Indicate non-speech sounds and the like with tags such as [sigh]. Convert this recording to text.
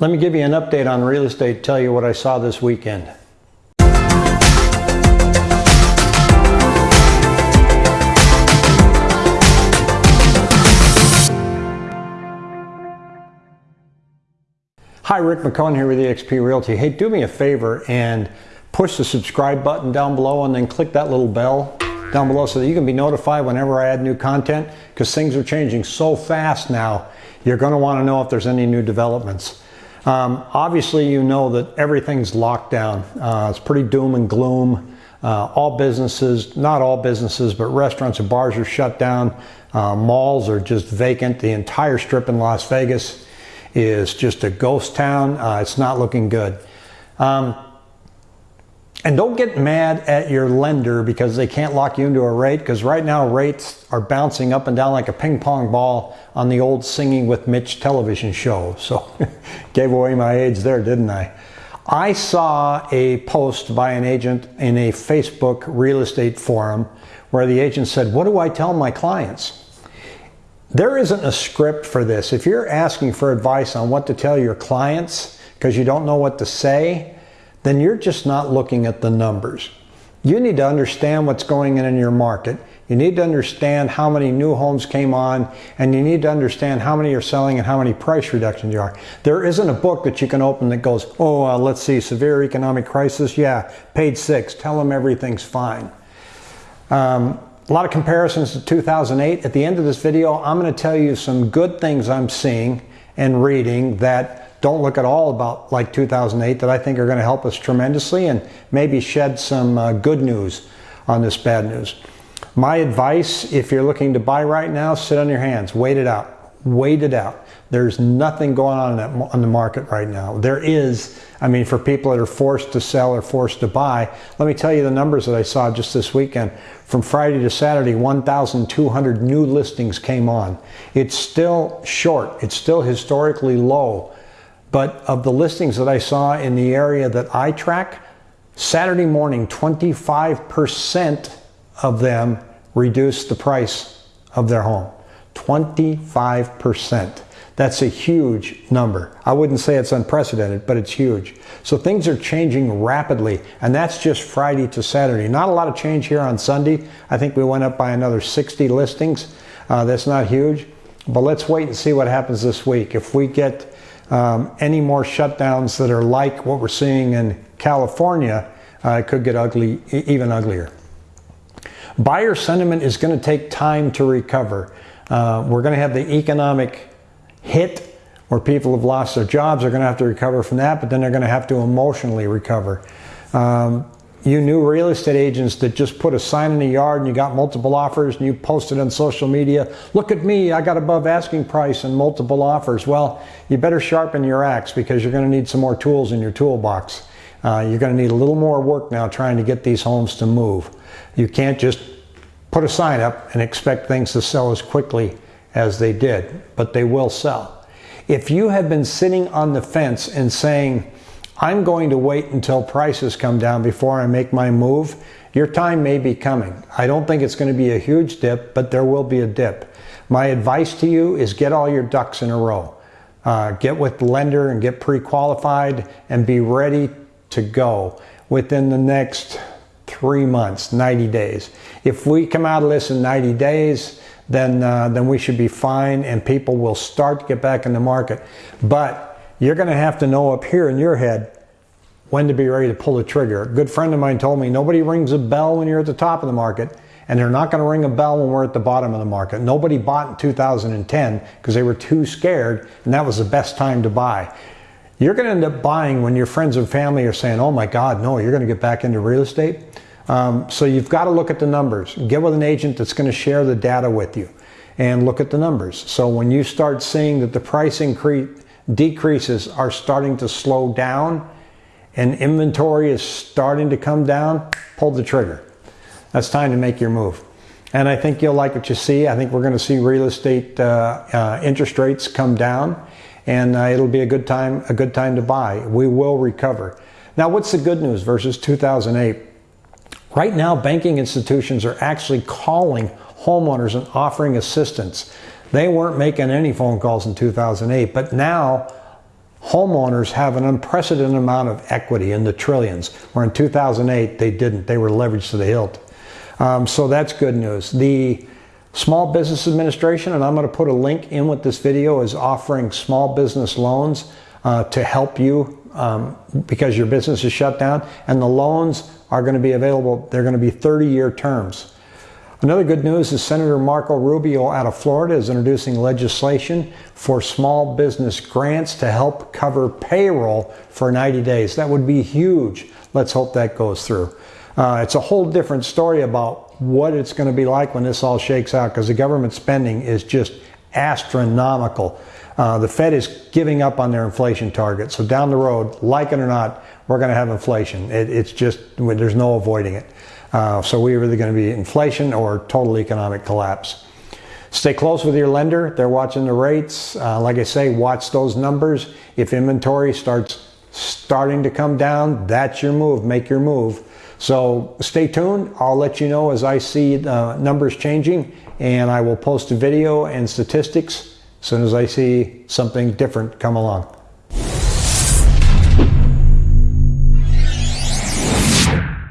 Let me give you an update on real estate, tell you what I saw this weekend. Hi, Rick McCone here with eXp Realty. Hey, do me a favor and push the subscribe button down below and then click that little bell down below so that you can be notified whenever I add new content because things are changing so fast now. You're going to want to know if there's any new developments. Um, obviously, you know that everything's locked down. Uh, it's pretty doom and gloom. Uh, all businesses, not all businesses, but restaurants and bars are shut down. Uh, malls are just vacant. The entire strip in Las Vegas is just a ghost town. Uh, it's not looking good. Um, and don't get mad at your lender because they can't lock you into a rate because right now rates are bouncing up and down like a ping pong ball on the old Singing with Mitch television show. [laughs] So gave away my age there, didn't I? I saw a post by an agent in a Facebook real estate forum where the agent said, What do I tell my clients? There isn't a script for this. If you're asking for advice on what to tell your clients because you don't know what to say, then you're just not looking at the numbers. You need to understand what's going on in your market. You need to understand how many new homes came on, and you need to understand how many are selling and how many price reductions there are. There isn't a book that you can open that goes, oh, uh, let's see, severe economic crisis. Yeah, page six, tell them everything's fine. Um, a lot of comparisons to 2008. At the end of this video, I'm going to tell you some good things I'm seeing and reading that don't look at all about like 2008 that I think are going to help us tremendously and maybe shed some uh, good news on this bad news. My advice, if you're looking to buy right now, sit on your hands, wait it out, wait it out. There's nothing going on on the market right now. There is, I mean, for people that are forced to sell or forced to buy. Let me tell you the numbers that I saw just this weekend. From Friday to Saturday, 1,200 new listings came on. It's still short. It's still historically low but of the listings that I saw in the area that I track, Saturday morning, 25% of them reduced the price of their home. 25%. That's a huge number. I wouldn't say it's unprecedented, but it's huge. So things are changing rapidly, and that's just Friday to Saturday. Not a lot of change here on Sunday. I think we went up by another 60 listings. Uh, that's not huge, but let's wait and see what happens this week. If we get um, any more shutdowns that are like what we're seeing in California, uh, could get ugly, even uglier. Buyer sentiment is going to take time to recover. Uh, we're going to have the economic hit where people have lost their jobs. They're going to have to recover from that, but then they're going to have to emotionally recover. Um, you knew real estate agents that just put a sign in the yard and you got multiple offers and you posted on social media, look at me, I got above asking price and multiple offers. Well, you better sharpen your axe because you're going to need some more tools in your toolbox. Uh, you're going to need a little more work now trying to get these homes to move. You can't just put a sign up and expect things to sell as quickly as they did, but they will sell. If you have been sitting on the fence and saying, I'm going to wait until prices come down before I make my move. Your time may be coming. I don't think it's going to be a huge dip, but there will be a dip. My advice to you is get all your ducks in a row. Uh, get with the lender and get pre-qualified and be ready to go within the next three months, 90 days. If we come out of this in 90 days, then, uh, then we should be fine and people will start to get back in the market. But you're going to have to know up here in your head when to be ready to pull the trigger. A good friend of mine told me nobody rings a bell when you're at the top of the market, and they're not going to ring a bell when we're at the bottom of the market. Nobody bought in 2010 because they were too scared, and that was the best time to buy. You're going to end up buying when your friends and family are saying, oh my God, no, you're going to get back into real estate. Um, so you've got to look at the numbers. Get with an agent that's going to share the data with you and look at the numbers. So when you start seeing that the price increase decreases are starting to slow down and inventory is starting to come down, pull the trigger. That's time to make your move. And I think you'll like what you see. I think we're going to see real estate uh, uh, interest rates come down, and uh, it'll be a good time a good time to buy. We will recover. Now, what's the good news versus 2008? Right now, banking institutions are actually calling homeowners and offering assistance. They weren't making any phone calls in 2008, but now homeowners have an unprecedented amount of equity in the trillions, where in 2008 they didn't. They were leveraged to the hilt. Um, so that's good news. The Small Business Administration, and I'm going to put a link in with this video, is offering small business loans uh, to help you um, because your business is shut down. And the loans are going to be available, they're going to be 30 year terms. Another good news is Senator Marco Rubio out of Florida is introducing legislation for small business grants to help cover payroll for 90 days. That would be huge. Let's hope that goes through. Uh, it's a whole different story about what it's going to be like when this all shakes out because the government spending is just astronomical. Uh, the Fed is giving up on their inflation target. So down the road, like it or not, we're going to have inflation. It, it's just, there's no avoiding it. Uh, so we're either going to be inflation or total economic collapse. Stay close with your lender. They're watching the rates. Uh, like I say, watch those numbers. If inventory starts starting to come down, that's your move. Make your move. So stay tuned. I'll let you know as I see the numbers changing, and I will post a video and statistics as soon as I see something different come along.